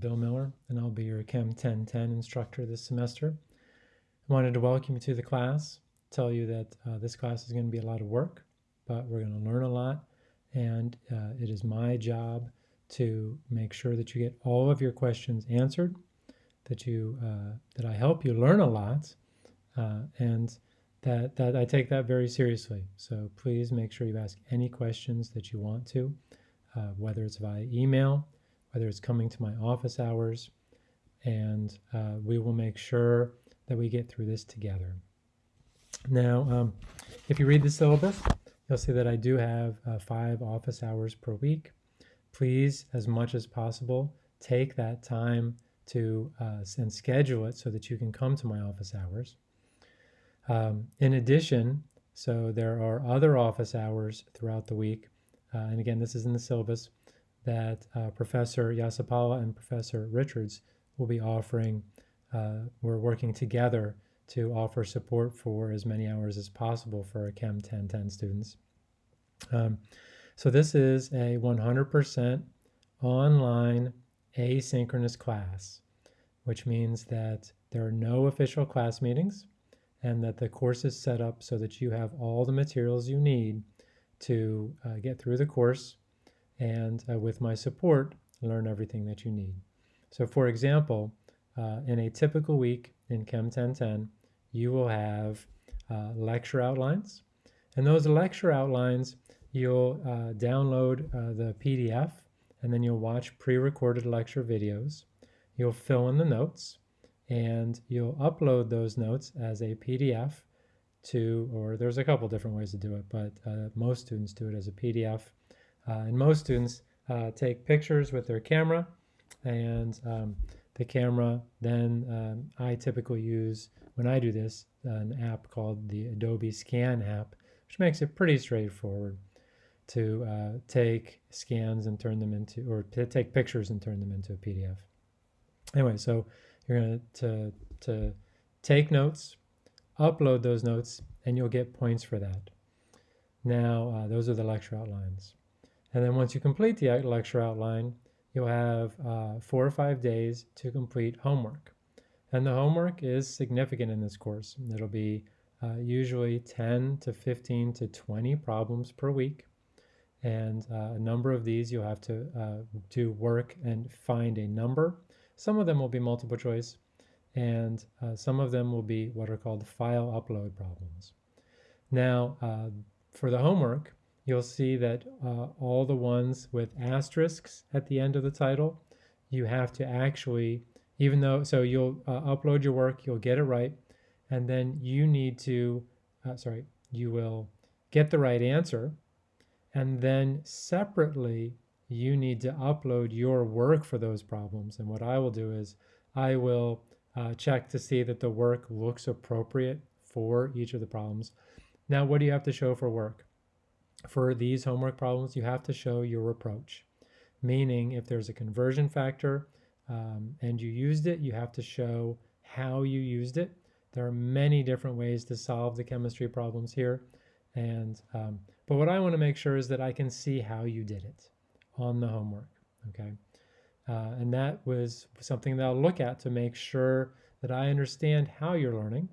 Bill Miller, and I'll be your Chem 1010 instructor this semester. I wanted to welcome you to the class, tell you that uh, this class is going to be a lot of work, but we're going to learn a lot, and uh, it is my job to make sure that you get all of your questions answered, that you uh, that I help you learn a lot, uh, and that that I take that very seriously. So please make sure you ask any questions that you want to, uh, whether it's via email whether it's coming to my office hours, and uh, we will make sure that we get through this together. Now, um, if you read the syllabus, you'll see that I do have uh, five office hours per week. Please, as much as possible, take that time to uh, and schedule it so that you can come to my office hours. Um, in addition, so there are other office hours throughout the week, uh, and again, this is in the syllabus that uh, Professor Yasapala and Professor Richards will be offering. Uh, we're working together to offer support for as many hours as possible for our Chem 1010 students. Um, so this is a 100% online asynchronous class, which means that there are no official class meetings and that the course is set up so that you have all the materials you need to uh, get through the course and uh, with my support, learn everything that you need. So for example, uh, in a typical week in Chem 1010, you will have uh, lecture outlines. And those lecture outlines, you'll uh, download uh, the PDF and then you'll watch pre-recorded lecture videos. You'll fill in the notes and you'll upload those notes as a PDF to, or there's a couple different ways to do it, but uh, most students do it as a PDF and most students uh, take pictures with their camera and um, the camera then um, I typically use when I do this an app called the Adobe Scan app which makes it pretty straightforward to uh, take scans and turn them into or to take pictures and turn them into a PDF. Anyway, so you're going to to take notes, upload those notes, and you'll get points for that. Now, uh, those are the lecture outlines. And then once you complete the lecture outline, you'll have uh, four or five days to complete homework. And the homework is significant in this course. It'll be uh, usually 10 to 15 to 20 problems per week. And uh, a number of these you'll have to uh, do work and find a number. Some of them will be multiple choice, and uh, some of them will be what are called file upload problems. Now, uh, for the homework, you'll see that uh, all the ones with asterisks at the end of the title, you have to actually, even though, so you'll uh, upload your work, you'll get it right, and then you need to, uh, sorry, you will get the right answer, and then separately, you need to upload your work for those problems. And what I will do is I will uh, check to see that the work looks appropriate for each of the problems. Now, what do you have to show for work? For these homework problems, you have to show your approach. Meaning, if there's a conversion factor um, and you used it, you have to show how you used it. There are many different ways to solve the chemistry problems here. And um, but what I want to make sure is that I can see how you did it on the homework. Okay, uh, and that was something that I'll look at to make sure that I understand how you're learning.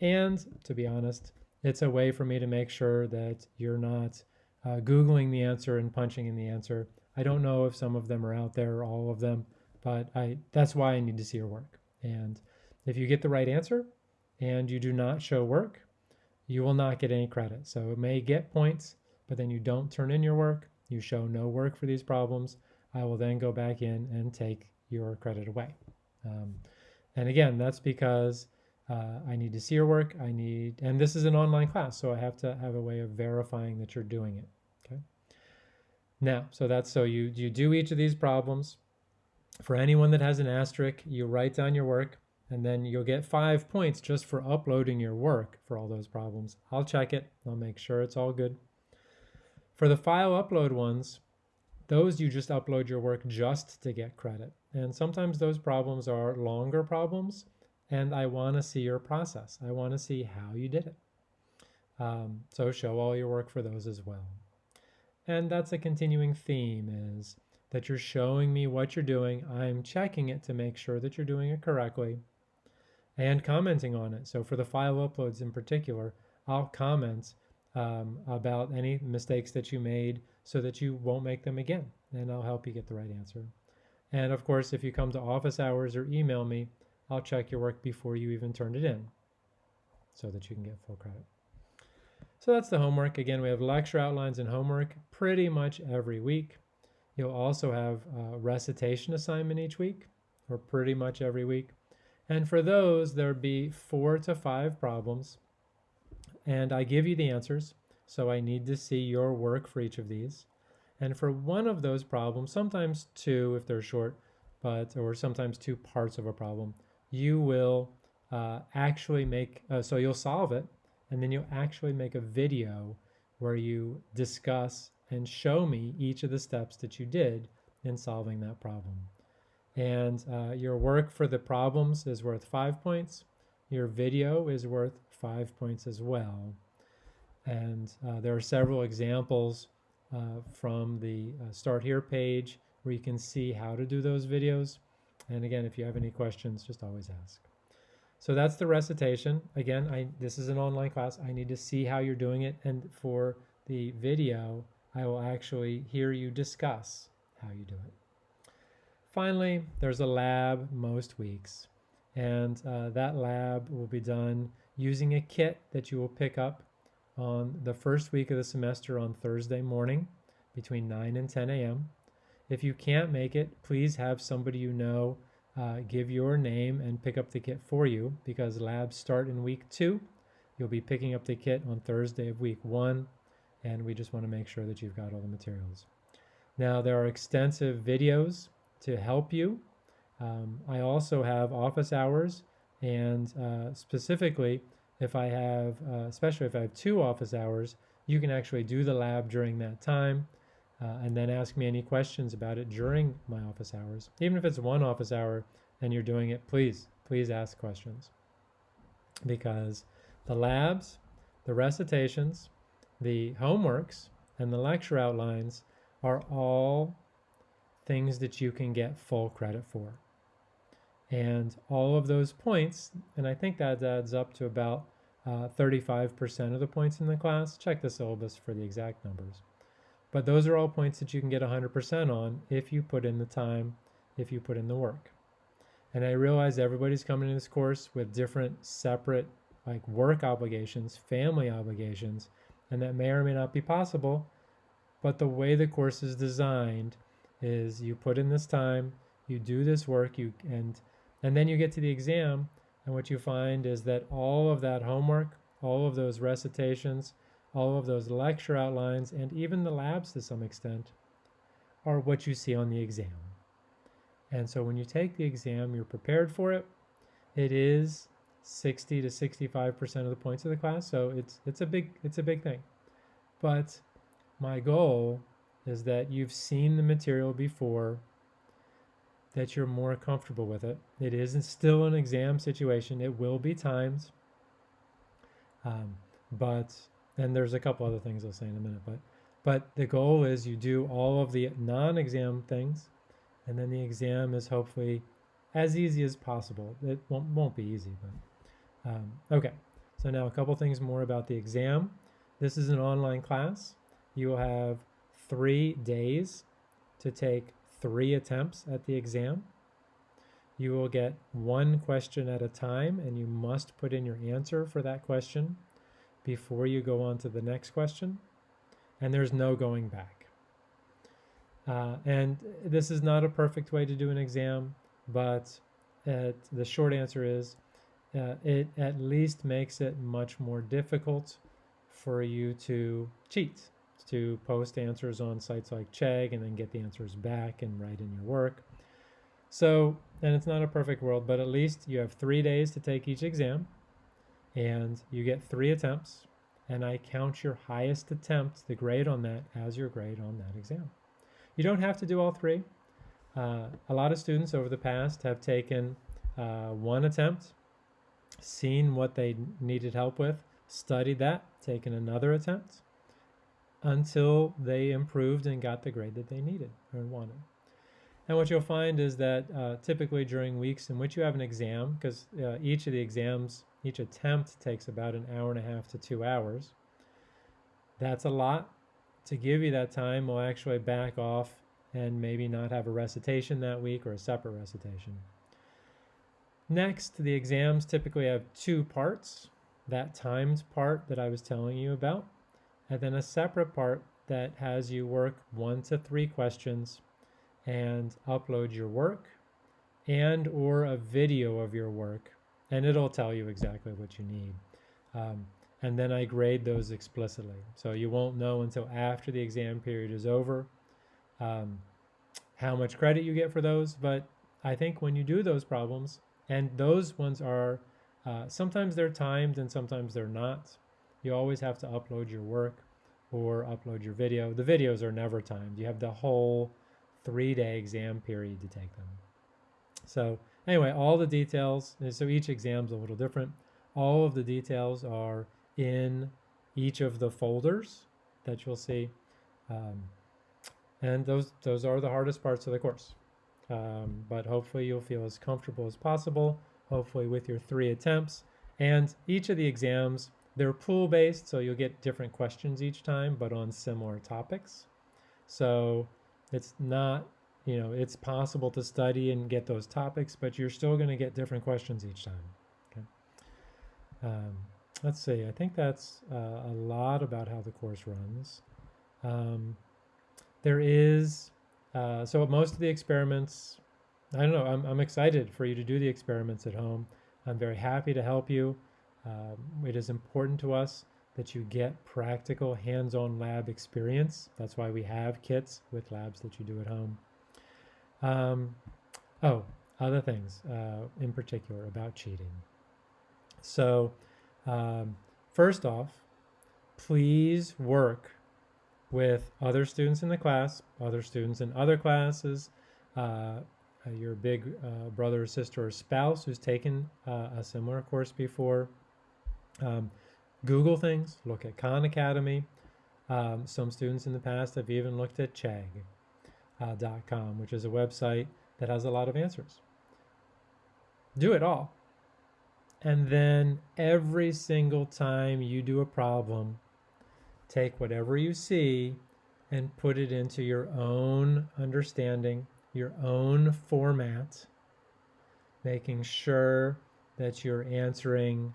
And to be honest, it's a way for me to make sure that you're not uh, Googling the answer and punching in the answer. I don't know if some of them are out there or all of them, but I that's why I need to see your work. And if you get the right answer and you do not show work, you will not get any credit. So it may get points, but then you don't turn in your work, you show no work for these problems, I will then go back in and take your credit away. Um, and again, that's because uh, I need to see your work. I need, and this is an online class, so I have to have a way of verifying that you're doing it. Okay. Now, so that's so you you do each of these problems. For anyone that has an asterisk, you write down your work, and then you'll get five points just for uploading your work for all those problems. I'll check it. I'll make sure it's all good. For the file upload ones, those you just upload your work just to get credit. And sometimes those problems are longer problems and I want to see your process. I want to see how you did it. Um, so show all your work for those as well. And that's a continuing theme is that you're showing me what you're doing. I'm checking it to make sure that you're doing it correctly and commenting on it. So for the file uploads in particular, I'll comment um, about any mistakes that you made so that you won't make them again, and I'll help you get the right answer. And of course, if you come to office hours or email me, I'll check your work before you even turn it in so that you can get full credit. So that's the homework. Again, we have lecture outlines and homework pretty much every week. You'll also have a recitation assignment each week, or pretty much every week. And for those, there'd be four to five problems. And I give you the answers. So I need to see your work for each of these. And for one of those problems, sometimes two if they're short, but or sometimes two parts of a problem, you will uh, actually make, uh, so you'll solve it, and then you'll actually make a video where you discuss and show me each of the steps that you did in solving that problem. And uh, your work for the problems is worth five points. Your video is worth five points as well. And uh, there are several examples uh, from the uh, Start Here page where you can see how to do those videos. And again, if you have any questions, just always ask. So that's the recitation. Again, I, this is an online class. I need to see how you're doing it. And for the video, I will actually hear you discuss how you do it. Finally, there's a lab most weeks. And uh, that lab will be done using a kit that you will pick up on the first week of the semester on Thursday morning between 9 and 10 a.m. If you can't make it, please have somebody you know uh, give your name and pick up the kit for you because labs start in week two. You'll be picking up the kit on Thursday of week one, and we just want to make sure that you've got all the materials. Now, there are extensive videos to help you. Um, I also have office hours, and uh, specifically, if I have, uh, especially if I have two office hours, you can actually do the lab during that time uh, and then ask me any questions about it during my office hours. Even if it's one office hour and you're doing it, please, please ask questions. Because the labs, the recitations, the homeworks, and the lecture outlines are all things that you can get full credit for. And all of those points, and I think that adds up to about 35% uh, of the points in the class. Check the syllabus for the exact numbers. But those are all points that you can get 100% on if you put in the time, if you put in the work. And I realize everybody's coming to this course with different separate like work obligations, family obligations, and that may or may not be possible. But the way the course is designed is you put in this time, you do this work, you and and then you get to the exam, and what you find is that all of that homework, all of those recitations, all of those lecture outlines, and even the labs to some extent, are what you see on the exam. And so when you take the exam, you're prepared for it. It is 60 to 65% of the points of the class, so it's it's a big it's a big thing. But my goal is that you've seen the material before that you're more comfortable with it. It isn't still an exam situation. It will be times. Um, but, and there's a couple other things I'll say in a minute, but, but the goal is you do all of the non-exam things, and then the exam is hopefully as easy as possible. It won't, won't be easy, but, um, okay. So now a couple things more about the exam. This is an online class. You will have three days to take three attempts at the exam. You will get one question at a time and you must put in your answer for that question before you go on to the next question. And there's no going back. Uh, and this is not a perfect way to do an exam, but the short answer is uh, it at least makes it much more difficult for you to cheat to post answers on sites like Chegg and then get the answers back and write in your work. So, and it's not a perfect world, but at least you have three days to take each exam and you get three attempts and I count your highest attempt, the grade on that, as your grade on that exam. You don't have to do all three. Uh, a lot of students over the past have taken uh, one attempt, seen what they needed help with, studied that, taken another attempt, until they improved and got the grade that they needed or wanted. And what you'll find is that uh, typically during weeks in which you have an exam, because uh, each of the exams, each attempt takes about an hour and a half to two hours, that's a lot. To give you that time, we'll actually back off and maybe not have a recitation that week or a separate recitation. Next, the exams typically have two parts that timed part that I was telling you about, and then a separate part that has you work one to three questions and upload your work and or a video of your work and it'll tell you exactly what you need. Um, and then i grade those explicitly. So you won't know until after the exam period is over um, how much credit you get for those. But i think when you do those problems and those ones are uh, sometimes they're timed and sometimes they're not you always have to upload your work or upload your video. The videos are never timed. You have the whole three day exam period to take them. So anyway, all the details, so each exam's a little different. All of the details are in each of the folders that you'll see. Um, and those, those are the hardest parts of the course. Um, but hopefully you'll feel as comfortable as possible, hopefully with your three attempts. And each of the exams, they're pool based, so you'll get different questions each time, but on similar topics. So it's not, you know, it's possible to study and get those topics, but you're still going to get different questions each time. Okay. Um, let's see. I think that's uh, a lot about how the course runs. Um, there is, uh, so most of the experiments, I don't know, I'm, I'm excited for you to do the experiments at home. I'm very happy to help you. Um, it is important to us that you get practical hands-on lab experience. That's why we have kits with labs that you do at home. Um, oh, other things uh, in particular about cheating. So um, first off, please work with other students in the class, other students in other classes, uh, uh your big uh, brother or sister or spouse who's taken uh, a similar course before. Um, Google things, look at Khan Academy. Um, some students in the past have even looked at Chegg.com, uh, which is a website that has a lot of answers. Do it all. And then every single time you do a problem, take whatever you see and put it into your own understanding, your own format, making sure that you're answering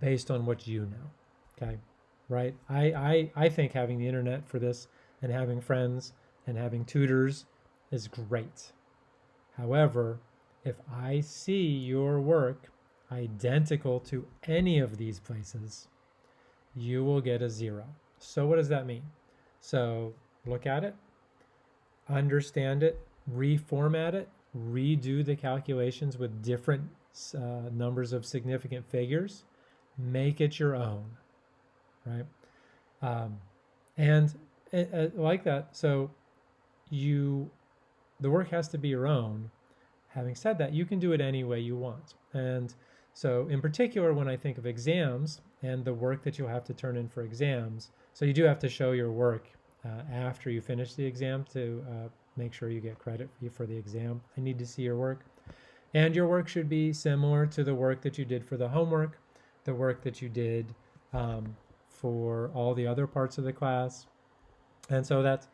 based on what you know. Okay. Right. I, I, I think having the internet for this and having friends and having tutors is great. However, if I see your work identical to any of these places, you will get a zero. So what does that mean? So look at it, understand it, reformat it, redo the calculations with different uh, numbers of significant figures, make it your own, right? Um, and it, it, like that, so you, the work has to be your own. Having said that, you can do it any way you want. And so in particular, when I think of exams and the work that you'll have to turn in for exams, so you do have to show your work uh, after you finish the exam to uh, make sure you get credit for the exam. I need to see your work. And your work should be similar to the work that you did for the homework the work that you did um, for all the other parts of the class. And so that's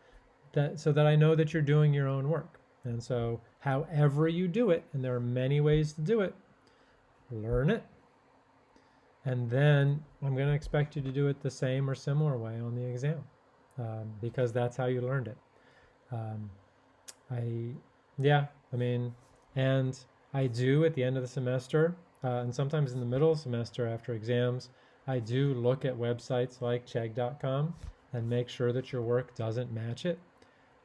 that so that I know that you're doing your own work. And so however you do it, and there are many ways to do it, learn it. And then I'm going to expect you to do it the same or similar way on the exam um, because that's how you learned it. Um, I, yeah, I mean, and I do at the end of the semester uh, and sometimes in the middle of semester after exams, I do look at websites like Chegg.com and make sure that your work doesn't match it.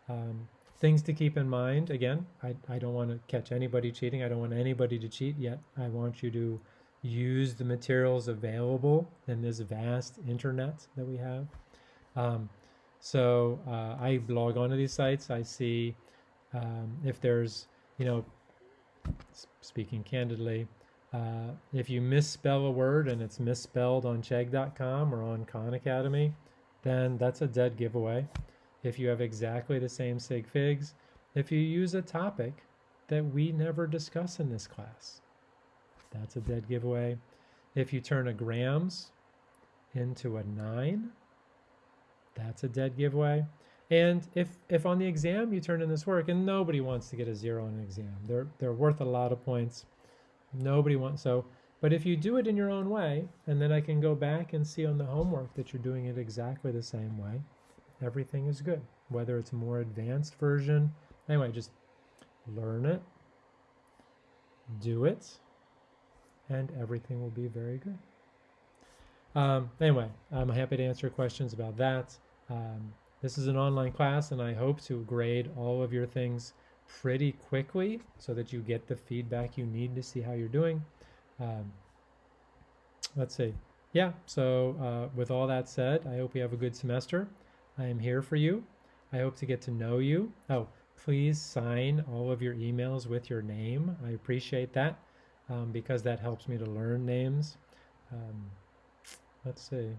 Um, things to keep in mind again, I, I don't want to catch anybody cheating. I don't want anybody to cheat yet. I want you to use the materials available in this vast internet that we have. Um, so uh, I log onto these sites. I see um, if there's, you know, speaking candidly, uh, if you misspell a word and it's misspelled on Chegg.com or on Khan Academy, then that's a dead giveaway. if you have exactly the same sig figs, if you use a topic that we never discuss in this class. That's a dead giveaway. If you turn a grams into a 9, that's a dead giveaway. And if, if on the exam you turn in this work, and nobody wants to get a zero on an exam, they're, they're worth a lot of points. Nobody wants, so, but if you do it in your own way, and then I can go back and see on the homework that you're doing it exactly the same way, everything is good. Whether it's a more advanced version, anyway, just learn it, do it, and everything will be very good. Um, anyway, I'm happy to answer questions about that. Um, this is an online class, and I hope to grade all of your things pretty quickly so that you get the feedback you need to see how you're doing. Um, let's see. Yeah, so uh, with all that said, I hope you have a good semester. I am here for you. I hope to get to know you. Oh, please sign all of your emails with your name. I appreciate that um, because that helps me to learn names. Um, let's see.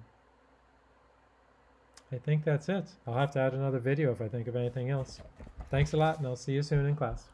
I think that's it. I'll have to add another video if I think of anything else. Thanks a lot, and I'll see you soon in class.